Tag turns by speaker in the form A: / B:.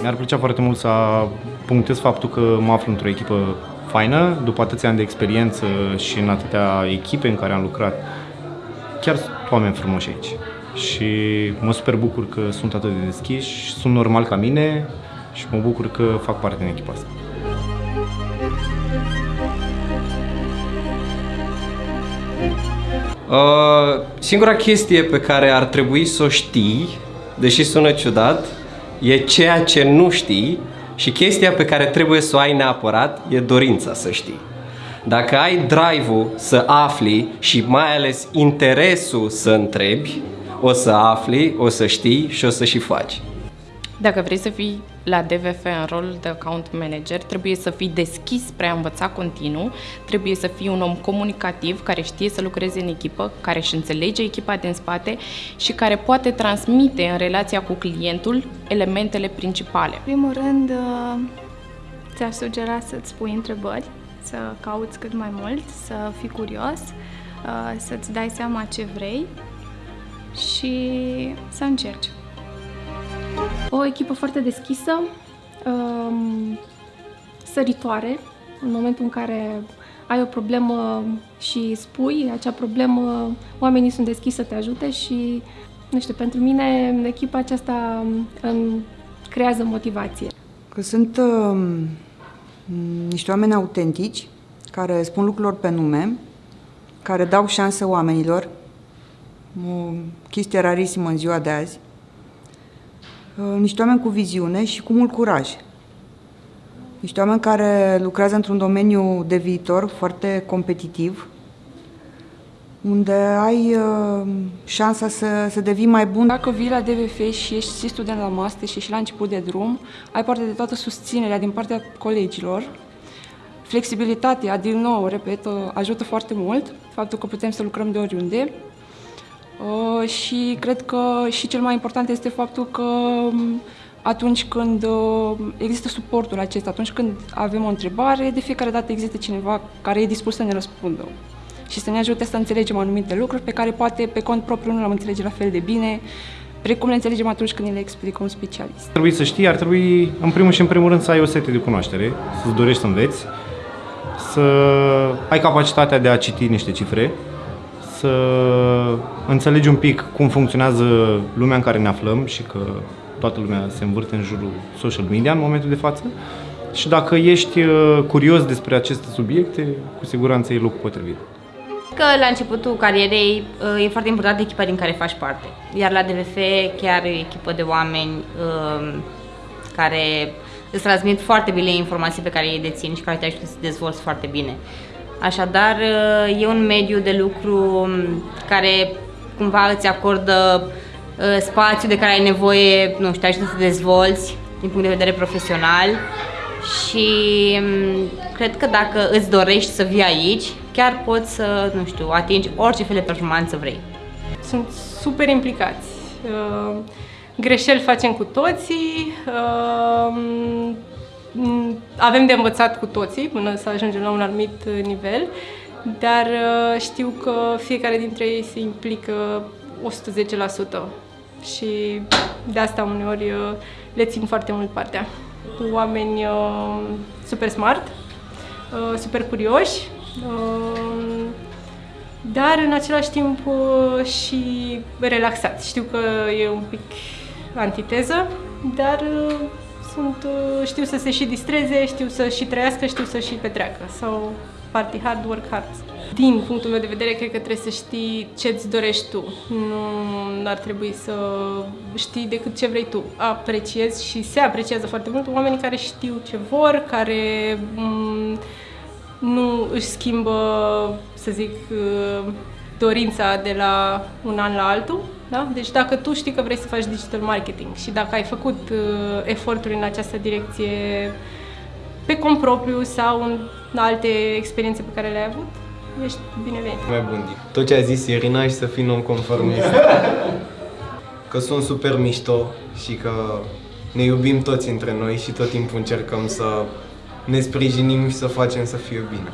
A: Mi-ar plăcea foarte mult să punctez faptul că mă aflu într-o echipă faină, după atâția ani de experiență și în atâtea echipe în care am lucrat. Chiar sunt oameni frumoși aici. Și mă super bucur că sunt atât de deschiși, sunt normal ca mine și mă bucur că fac parte din echipa asta.
B: Uh, singura chestie pe care ar trebui să o știi, deși sună ciudat, e ceea ce nu știi și chestia pe care trebuie să o ai neapărat e dorința să știi. Dacă ai drive-ul să afli și mai ales interesul să întrebi, o să afli, o să știi și o să și faci.
C: Dacă vrei să fii la DVF în rol de account manager, trebuie să fii deschis spre a învăța continuu, trebuie să fii un om comunicativ care știe să lucreze în echipă, care își înțelege echipa din spate și care poate transmite în relația cu clientul elementele principale.
D: În primul rând, uh, ți-aș sugera să-ți pui întrebări, să cauți cât mai mult, să fii curios, uh, să-ți dai seama ce vrei și să încerci. O echipă foarte deschisă, um, săritoare, în momentul în care ai o problemă și spui acea problemă, oamenii sunt deschiși să te ajute și, nu știu, pentru mine echipa aceasta îmi creează motivație.
E: Că sunt uh, niște oameni autentici, care spun lucrurilor pe nume, care dau șansă oamenilor, o chestie rarisimă în ziua de azi, Uh, niște oameni cu viziune și cu mult curaj. Niște oameni care lucrează într-un domeniu de viitor foarte competitiv, unde ai uh, șansa să, să devii mai bun.
F: Dacă vii la DVF și ești și student la master și ești la început de drum, ai parte de toată susținerea din partea colegilor. Flexibilitatea, din nou, repet, uh, ajută foarte mult, faptul că putem să lucrăm de oriunde. Uh, și cred că și cel mai important este faptul că um, atunci când uh, există suportul acesta, atunci când avem o întrebare, de fiecare dată există cineva care e dispus să ne răspundă și să ne ajute să înțelegem anumite lucruri pe care poate pe cont propriu nu le-am înțelege la fel de bine, precum le înțelegem atunci când ne le explică un specialist.
A: Trebuie să știi, ar trebui în primul și în primul rând să ai o sete de cunoaștere, să-ți dorești să înveți, să ai capacitatea de a citi niște cifre, să înțelegi un pic cum funcționează lumea în care ne aflăm și că toată lumea se învârte în jurul social media în momentul de față. Și dacă ești uh, curios despre aceste subiecte, cu siguranță e locul potrivit.
G: Că la începutul carierei uh, e foarte important echipa din care faci parte. Iar la DVF chiar e o echipă de oameni um, care îți transmit foarte bine informații pe care ei dețin și care te ajută să te dezvolți foarte bine. Așadar, e un mediu de lucru care cumva îți acordă uh, spațiu de care ai nevoie, nu știu, te ajută să te dezvolți din punct de vedere profesional și um, cred că dacă îți dorești să vii aici, chiar poți să, nu știu, atingi orice fel de performanță vrei.
H: Sunt super implicați. Uh, greșeli facem cu toții, uh, Mm, avem de învățat cu toții până să ajungem la un anumit uh, nivel, dar uh, știu că fiecare dintre ei se implică 110% și de asta uneori uh, le țin foarte mult partea. Oameni super smart, super curioși, dar în același timp și relaxați. Știu că e un pic antiteză, dar sunt, uh, știu să se și distreze, știu să și trăiască, știu să și petreacă. Sau party hard, work hard. Din punctul meu de vedere, cred că trebuie să știi ce îți dorești tu. Nu ar trebui să știi decât ce vrei tu. Apreciezi și se apreciază foarte mult oamenii care știu ce vor, care mm, nu își schimbă, să zic, uh, dorința de la un an la altul. Da? Deci dacă tu știi că vrei să faci digital marketing și dacă ai făcut uh, eforturi în această direcție pe cont propriu sau în alte experiențe pe care le-ai avut, ești binevenit.
B: Mai bun. Tot ce a zis Irina și să fii non-conformist. că sunt super mișto și că ne iubim toți între noi și tot timpul încercăm să ne sprijinim și să facem să fie bine.